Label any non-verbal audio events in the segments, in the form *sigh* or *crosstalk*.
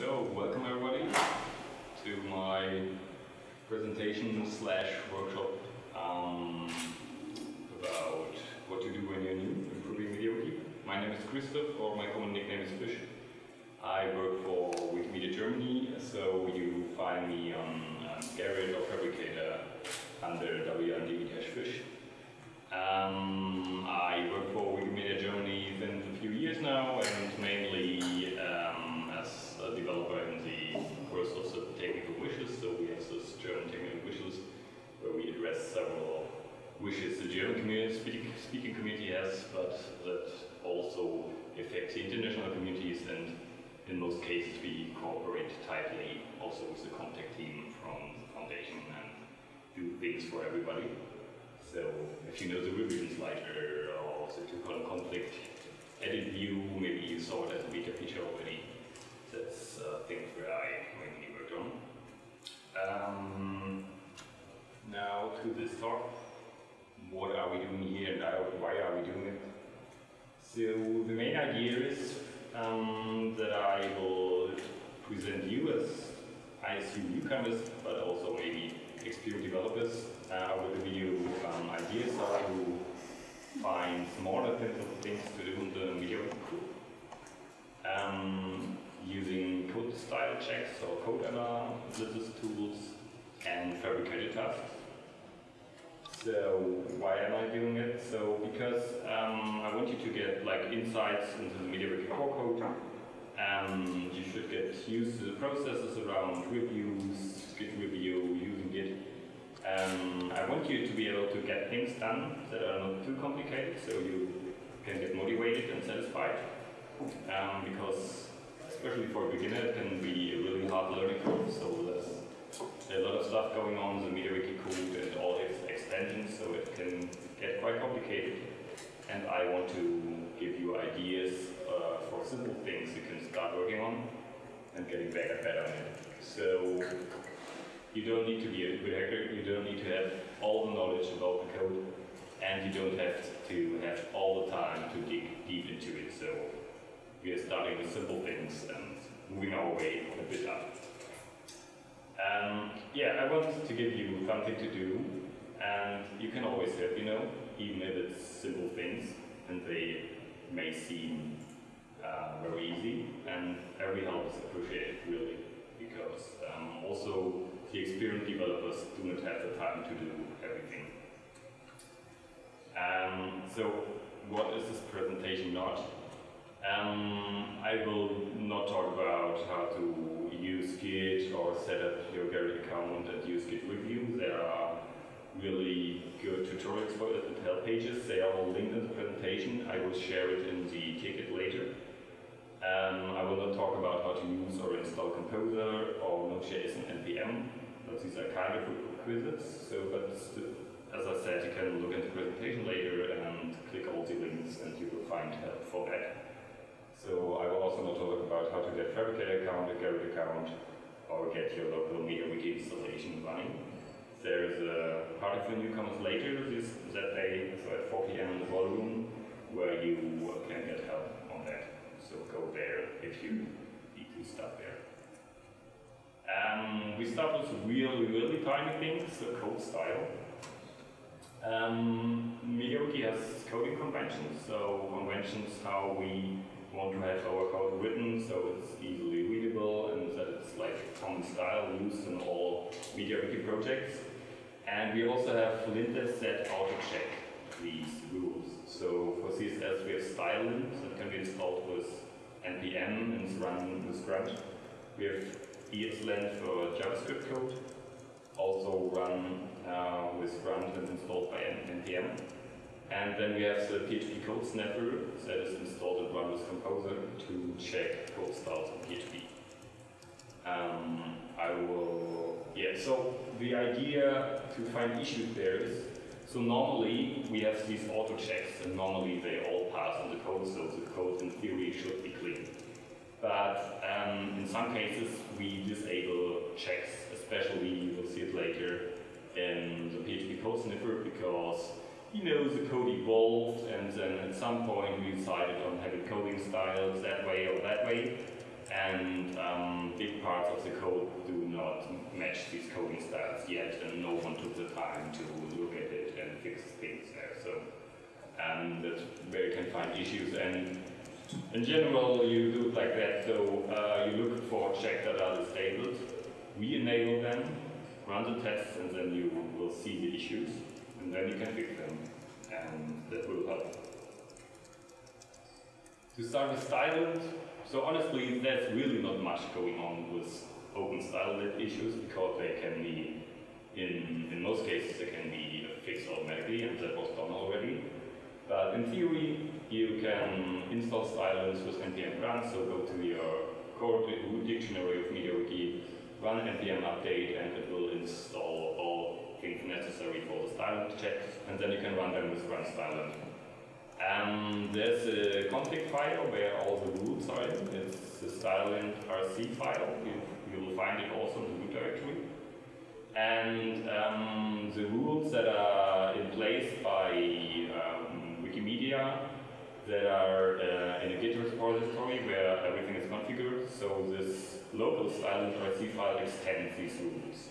So, welcome everybody to my presentation slash workshop um, about what to do when you're new, improving MediaWiki. My name is Christoph, or my common nickname is Fish. I work for Wikimedia Germany, so you find me on um, Gerrit or Phabricator under WMD-Fish. Um, I work for Wikimedia Germany since a few years now, and mainly um, as a developer in the course of the technical wishes. So we have this German technical wishes where we address several wishes the German community, speak, speaking community has, but that also affects the international communities. And in most cases, we cooperate tightly also with the contact team from the foundation and do things for everybody. So if you know the revision slider or the two-column conflict edit view, maybe you saw it as a beta feature already. That's uh, things where I mainly worked on. Um, now to this talk. What are we doing here and why are we doing it? So the main idea is um, that I will present you as, I assume newcomers, but also maybe experienced developers uh, with give you um, ideas how to find smaller things to do in the media um, using code style checks or code error analysis tools and Phabricator tasks. So why am I doing it? So because um, I want you to get like insights into the MediaWiki core code. Um, you should get used to the processes around reviews, Git review, using Git. Um, I want you to be able to get things done that are not too complicated, so you can get motivated and satisfied. Um, because especially for a beginner, it can be a really hard learning curve. So there's a lot of stuff going on the MediaWiki code and all its extensions, so it can get quite complicated. And I want to give you ideas uh, for simple things you can start working on and getting better better on it. So you don't need to be a good hacker, you don't need to have all the knowledge about the code, and you don't have to have all the time to dig deep into it. So we are starting with simple things and moving our way a bit up. Um, yeah, I want to give you something to do, and you can always help, you know, even if it's simple things, and they may seem uh, very easy, and every help is appreciated, really, because um, also the experienced developers do not have the time to do everything. Um, so, what is this presentation not? Um, I will not talk about how to use Git or set up your Gerrit account and use Git review. There are really good tutorials for it and help pages. They are all linked in the presentation. I will share it in the ticket later. Um, I will not talk about how to use or install Composer or Node.js and NPM, but these are kind of requisites. So, but as I said, you can look at the presentation later and click all the links and you will find help for that. So I will also not talk about how to get Phabricator account, a Gerrit account, or get your local MediaWiki installation running. There is a party for newcomers later this that day, so at 4 p.m. in the ballroom, where you can get help on that. So go there if you need to start there. Um, we start with really, really tiny things, so code style. Um, has coding conventions, so conventions how we want to have our code written so it's easily readable and that it's like common style used in all MediaWiki projects. And we also have linters that auto-check these rules. So for CSS we have style lint that can be installed with npm and run with grunt. We have ESLint for JavaScript code, also run uh, with grunt and installed by npm. And then we have the PHP code sniffer that is installed and run with Composer to check code styles in PHP. Um, I will, yeah, so the idea to find issues there is, so normally we have these auto checks and normally they all pass on the code, so the code in theory should be clean. But um, in some cases we disable checks, especially you will see it later in the PHP code sniffer because you know, the code evolved and then at some point we decided on having coding styles that way or that way. And um, big parts of the code do not match these coding styles yet, and no one took the time to look at it and fix things there. So um, that's where you can find issues. And in general, you do it like that. So uh, you look for check that are disabled, we enable them, run the tests, and then you will see the issues, and then you can fix them, and that will help. To start with Stylelint, so honestly, there's really not much going on with open stylelint issues because they can be, in, in most cases, they can be fixed automatically, and that was done already. But in theory, you can install Stylelint with npm run, so go to your core dictionary of MediaWiki, run npm update, and it will install all things necessary for the Stylelint checks, and then you can run them with run Stylent. Um, there's a config file where all the rules are in. It's the stylelint rc file. You, you, will find it also in the root directory. And um, the rules that are in place by um, Wikimedia that are uh, in a Git repository where everything is configured. So this local stylelint rc file extends these rules.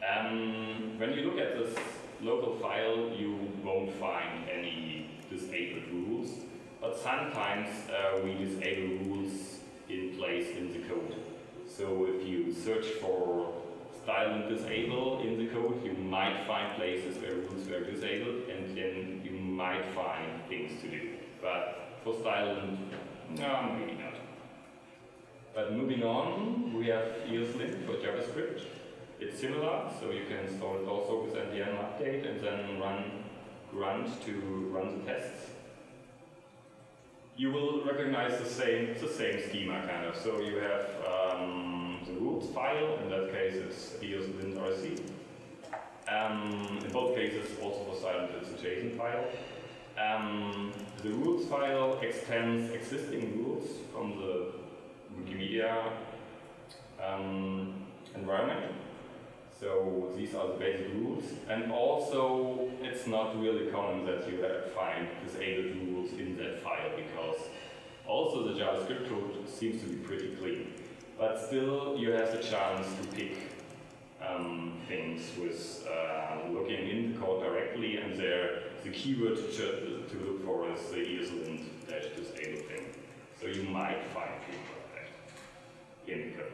Um, when you look at this local file, you won't find any disabled rules, but sometimes uh, we disable rules in place in the code. So if you search for stylelint disable in the code, you might find places where rules were disabled, and then you might find things to do. But for stylelint, no, maybe not. But moving on, we have ESLint for JavaScript. It's similar, so you can install it also with npm update and then run grunt to run the tests. You will recognize the same, the same schema kind of. So you have um, the rules file, in that case it's eslint.rc. Um, in both cases, also for Stylelint, it's a JSON file. Um, the rules file extends existing rules from the Wikimedia um, environment. So these are the basic rules. And also, it's not really common that you find disabled rules in that file because also the JavaScript code seems to be pretty clean. But still, you have the chance to pick um, things with uh, looking in the code directly, and there the keyword to, to look for is the eslint dash disable thing. So you might find things like that in the code.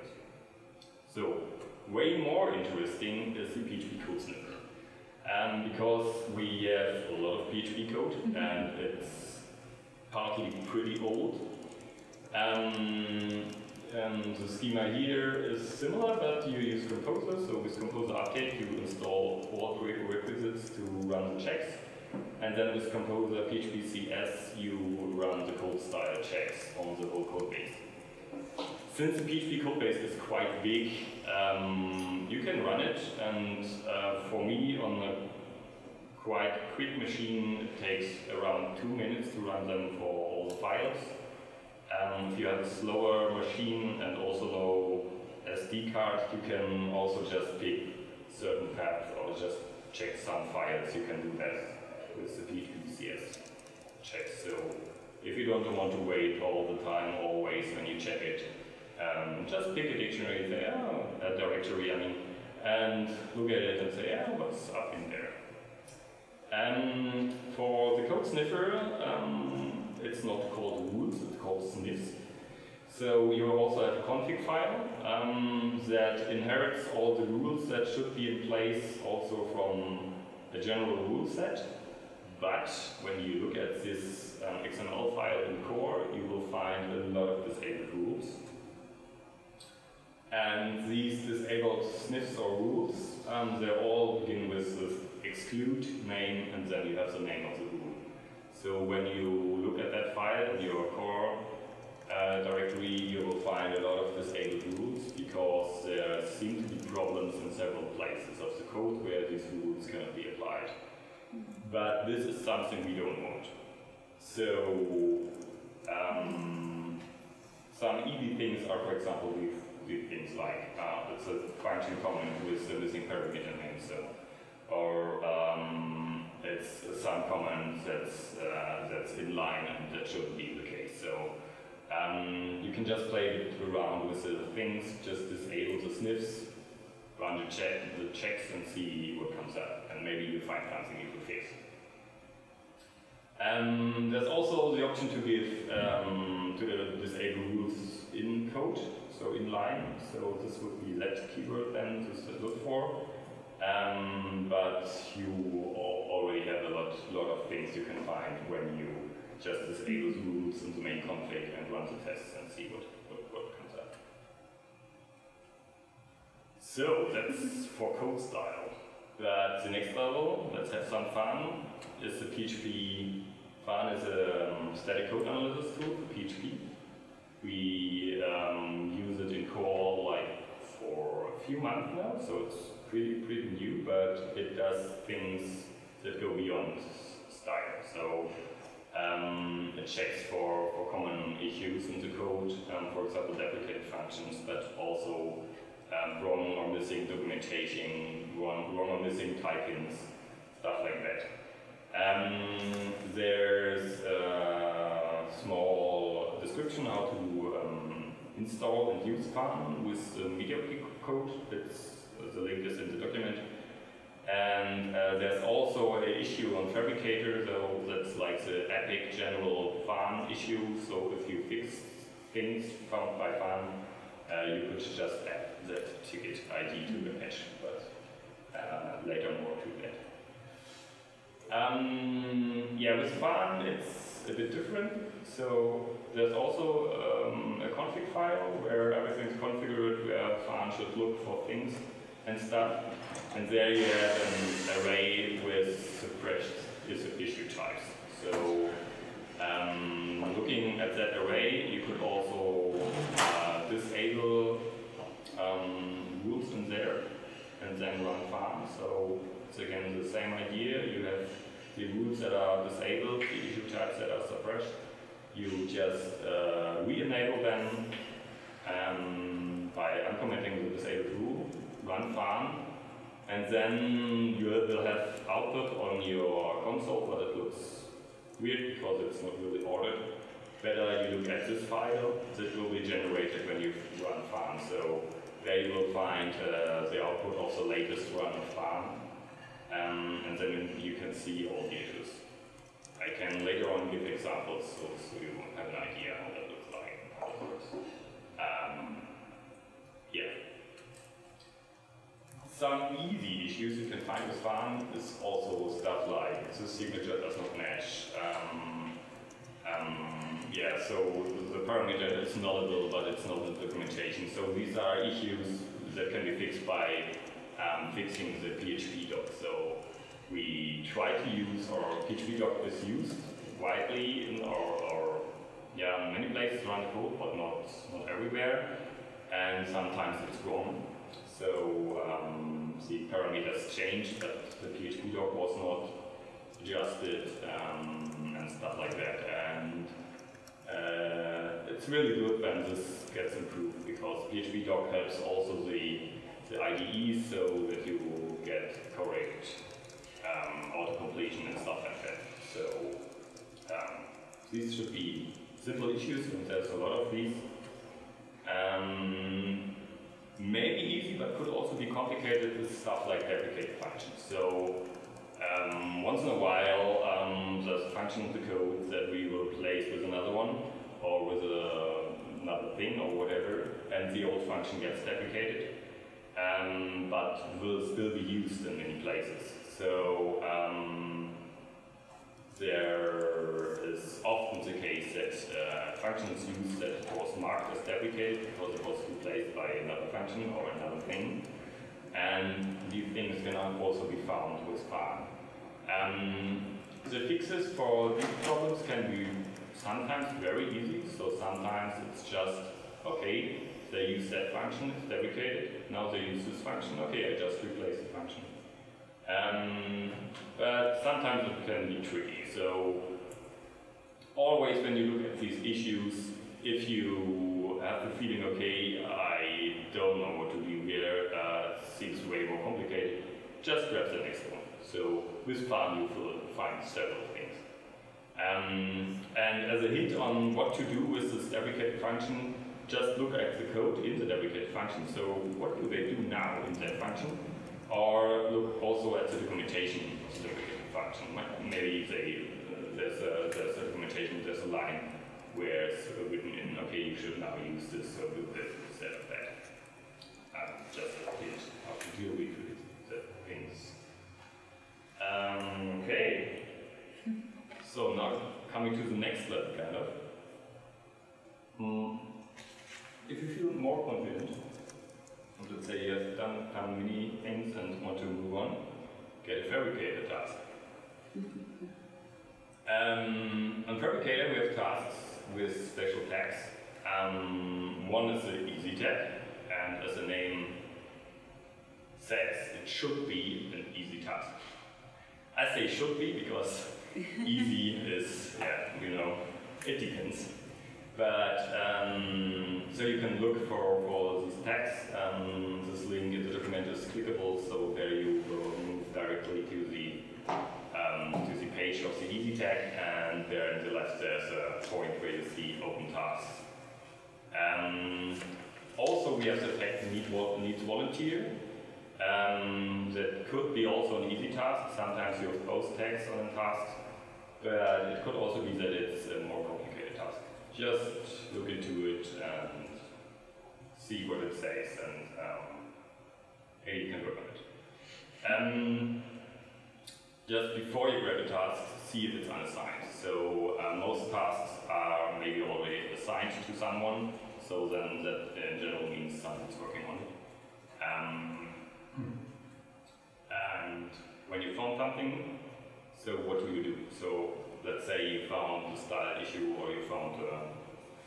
So way more interesting is the PHP code sniffer. Um, because we have a lot of PHP code mm-hmm. and it's partly pretty old. Um, and the schema here is similar, but you use Composer. So with Composer Update, you install all prerequisites to run the checks. And then with Composer PHP CS, you run the code style checks on the whole code base. Since the PHP code base is quite big, um, run it, and uh, for me, on a quite quick machine, it takes around two minutes to run them for all the files. Um, if you have a slower machine and also no SD card, you can also just pick certain paths or just check some files. You can do that with the PHP CS check. So if you don't want to wait all the time, always when you check it, um, just pick a dictionary say, oh, a directory, I mean, and look at it and say, yeah, what's up in there? And for the code sniffer, um, it's not called rules, it's called sniffs. So you also have a config file um, that inherits all the rules that should be in place also from a general rule set. But when you look at this um, XML file in core, you will find a lot of disabled rules. And these disabled sniffs or rules, um, they all begin with this exclude name and then you have the name of the rule. So when you look at that file in your core uh, directory, you will find a lot of disabled rules because there seem to be problems in several places of the code where these rules cannot be applied. But this is something we don't want. So um, some easy things are, for example, we've with things like uh, it's a function comment with the missing parameter name, so or um, it's some comment that's uh, that's in line and that shouldn't be the case. So um, you can just play around with the things, just disable the sniffs, run the, check, the checks and see what comes up, and maybe you find something you could fix. Um, there's also the option to give um, to disable rules in code, so in line. So this would be let keyword then to look for. Um, but you already have a lot, lot of things you can find when you just disable the rules in the main config and run the tests and see what, what, what comes up. So that's for code style. But the next level, let's have some fun, is the PHP. Phan is a um, static code analysis tool for PHP. We um, use it in core like for a few months now, so it's pretty pretty new, but it does things that go beyond style. So um, it checks for, for common issues in the code, um, for example, deprecated functions, but also um, wrong or missing documentation, wrong, wrong or missing typings, stuff like that. Um, there's a small description how to um, install and use Phan with the media code. It's, the link is in the document. And uh, there's also an issue on Phabricator, though that's like the epic general Phan issue. So if you fix things found by Phan, uh, you could just add that ticket ID to the patch, but uh, later more to that. Um, yeah, with Phan it's a bit different. So there's also um, a config file where everything's configured, where Phan should look for things and stuff. And there you have an array with suppressed issue types. So um, looking at that array, you could also uh, disable um, rules in there and then run Phan. So it's again the same idea. You have the rules that are disabled, the issue types that are suppressed. You just uh, re-enable them um, by uncommenting the disabled rule, run Phan, and then you will have output on your console, but it looks weird because it's not really ordered. Better you look at this file that will be generated when you run Phan. So there you will find uh, the output of the latest run of Phan, Um, and then you can see all the issues. I can later on give examples so, so you have an idea how that looks like. Um, yeah. Some easy issues you can find with Phan is also stuff like the signature does not match. Um, um, yeah, so the parameter is nullable, but it's not in documentation. So these are issues that can be fixed by um, fixing the PHP doc. So we try to use, or PHP doc is used widely in our, our yeah, many places around the code, but not, not everywhere. And sometimes it's wrong. So um, the parameters changed, but the PHP doc was not adjusted um, and stuff like that. And uh, it's really good when this gets improved because PHP doc helps also the, the IDE so that you auto-completion and stuff like that. So um, these should be simple issues and there's a lot of these. Um, maybe easy, but could also be complicated with stuff like deprecated functions. So um, once in a while, um, there's a function in the code that we will replace with another one, or with a, another thing, or whatever, and the old function gets deprecated, um, but will still be used in many places. So um, there is often the case that uh, functions used that was marked as deprecated because it was replaced by another function or another thing. And these things can also be found with Phan. Um, the fixes for these problems can be sometimes very easy. So sometimes it's just, okay, they use that function, it's deprecated. Now they use this function, okay, I just replace the function. Um, but sometimes it can be tricky. So always when you look at these issues, if you have the feeling, okay, I don't know what to do here, uh, seems way more complicated, just grab the next one. So with Phan you will find several things. Um, and as a hint on what to do with this deprecated function, just look at the code in the deprecated function. So what do they do now in that function? Or look also at the documentation of the function. Maybe they, uh, there's, a, there's a documentation, there's a line where it's written in, okay, you should now use this or do this instead of that. Um, just a hint how to deal with the things. Um, okay. *laughs* So now coming to the next level, kind of. Mm. If you feel more confident, let's say you have done, many things and want to move on, get a Phabricator task. um, on Phabricator we have tasks with special tags. Um, one is the easy tag, and as the name says, it should be an easy task. I say should be because *laughs* easy is, yeah, you know, it depends. But um, so you can look for, for these tags. Um, this link in the document is clickable, so there you will move directly to the um, to the page of the easy tag, and there in the left there's a point where you see open tasks. Um, also, we have the tag need, needs volunteer. Um, that could be also an easy task. Sometimes you have both tags on a task, but it could also be that it's a more complicated just look into it and see what it says and um, you can work on it. Um, just before you grab a task, see if it's unassigned. So uh, most tasks are maybe already assigned to someone, so then that in general means someone's working on it. Um, and when you found something, so what do you do? So let's say you found a style issue or you found a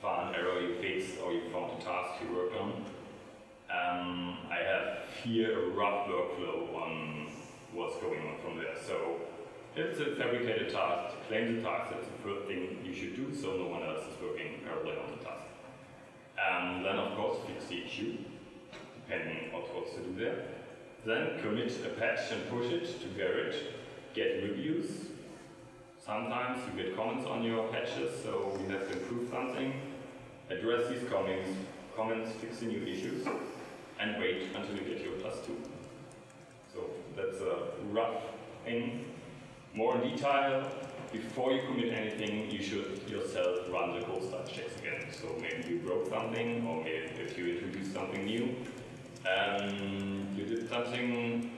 file error you fixed or you found a task you worked on. Um, I have here a rough workflow on what's going on from there. So if it's a Phabricator task, claim the task, that's the first thing you should do so no one else is working parallel on the task. Um, then of course fix the issue, depending on what's to do there. Then commit a patch and push it to Gerrit, get reviews, Sometimes you get comments on your patches, so you have to improve something, address these comments, comments, fix the new issues, and wait until you get your plus two. So that's a rough thing. More in detail, before you commit anything, you should yourself run the cold start checks again. So maybe you broke something, or maybe if you introduced something new, um, you did something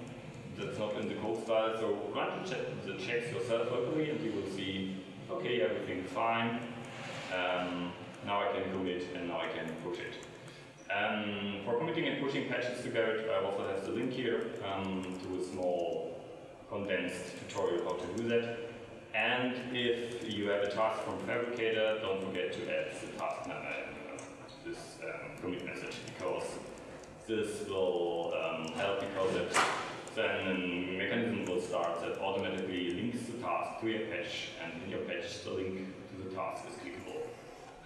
that's not in the code style. So run the checks yourself locally and you will see, okay, everything's fine. Um, now I can commit and now I can push it. Um, for committing and pushing patches together, I also have the link here um, to a small condensed tutorial how to do that. And if you have a task from Phabricator, don't forget to add the task number to this um, commit message because this will um, help because it then a mechanism will start that automatically links the task to your patch, and in your patch the link to the task is clickable.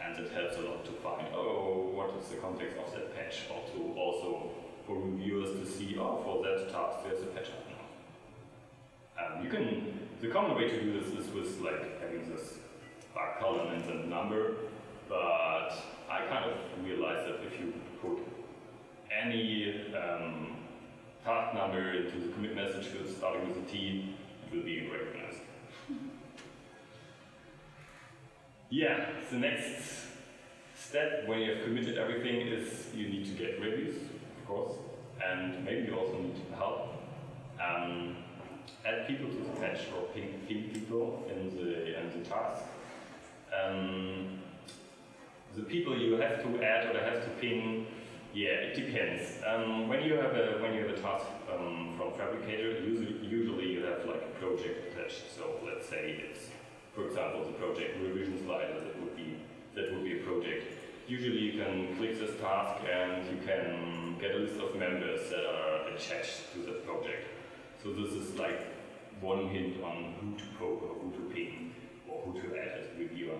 And it helps a lot to find, oh, what is the context of that patch, or to also for reviewers to see, oh, for that task there's a patch up now. Um, you can, the common way to do this is with like having this bug column and the number, but I kind of realized that if you put any um, task number into the commit message field starting with a T, it will be recognized. Yeah, the next step when you have committed everything is you need to get reviews, of course, and maybe you also need help. Um, add people to the patch or ping, ping people in the, in the task. Um, the people you have to add or have to ping yeah, it depends. Um, when you have a when you have a task um, from Phabricator, usually usually you have like a project attached. So let's say it's, for example, the project revision slider. That would be that would be a project. Usually you can click this task and you can get a list of members that are attached to the project. So this is like one hint on who to poke or who to ping or who to add as a reviewer.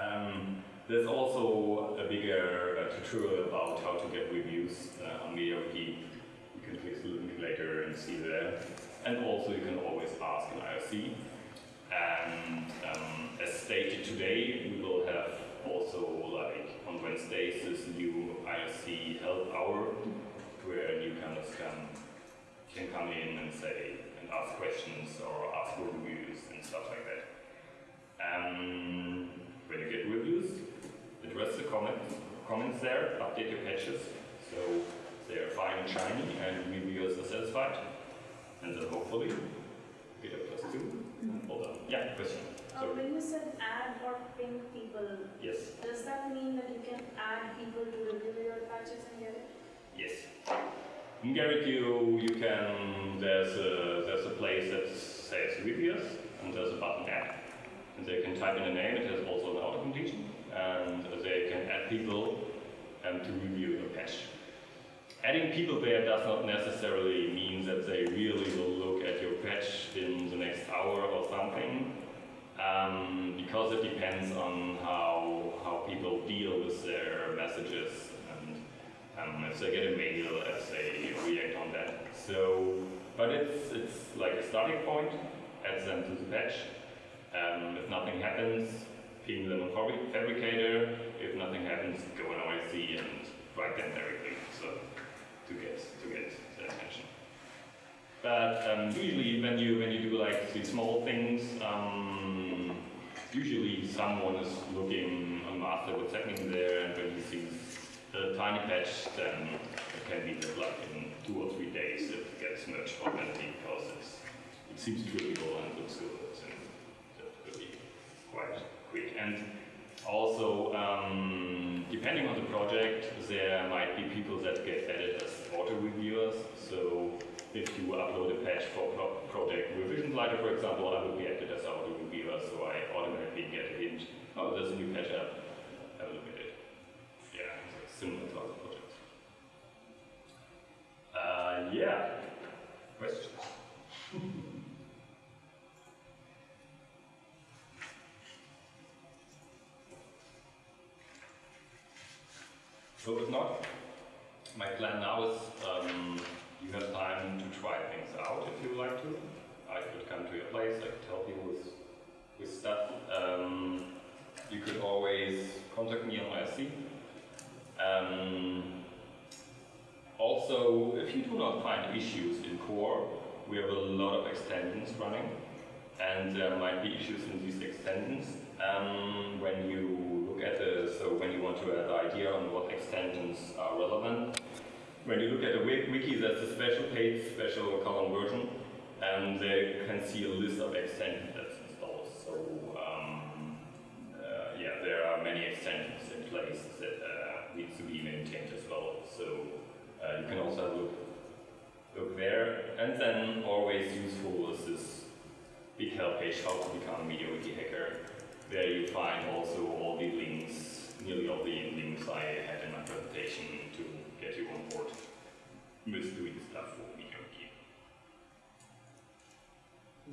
Um, there's also a bigger uh, tutorial about how to get reviews uh, on MediaWiki. You can click the link later and see there. And also you can always ask an IRC. And um, as stated today, we will have also like on Wednesdays this new IRC help hour where newcomers can can come in and say and ask questions or ask for reviews and stuff like that. Um, when you get reviews, address the comments comments there, update your patches so they are fine and shiny and reviewers are satisfied. And then hopefully get a plus two. Hold on. Yeah, question. Uh, when you said add or ping people, Yes. does that mean that you can add people to review your patches and get it? Yes. In GarageView, you can, there's a, there's a place that says reviewers, and there's a button add. And they can type in a name, it has also an auto completion, and they can add people um, to review your patch. Adding people there does not necessarily mean that they really will look at your patch in the next hour or something, um, because it depends on how, how people deal with their messages and um, if they get a mail, if they react on that. So, but it's, it's like a starting point, add them to the patch. Um, if nothing happens, on Fabri- Phabricator. If nothing happens, go on IRC and write them directly so to get to get their attention. But um, usually when you when you do like these small things, um, usually someone is looking on master what's happening there, and when he sees a tiny patch, then it can be that like in two or three days it gets merged automatically because it seems trivial and looks good, and that could be quite quick. And also, um, depending on the project, there might be people that get added as auto reviewers. So if you upload a patch for pro project revision slider, for example, I would be added as auto reviewer, so I automatically get a hint. Oh, there's a new patch up. Have a look at it. Yeah, similar to So if not, my plan now is um, you have time to try things out if you like to. I could come to your place, I could help you with, with stuff. Um, you could always contact me on IRC. Um, also, if you do not find issues in core, we have a lot of extensions running, and there might be issues in these extensions. Um, when you look at the, so when you want to have an idea on what extensions are relevant, when you look at the wiki, there's a special page, special column version, and there you can see a list of extensions that's installed. So um, uh, yeah, there are many extensions in place that uh, to be maintained as well. So uh, you can also look, look there. And then always useful is this big help page, how to become a MediaWiki hacker. There you find also all the links, nearly all the links I had in my presentation to get you on board with doing stuff for MediaWiki.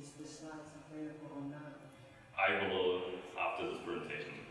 Is the slides available online? I will, after this presentation,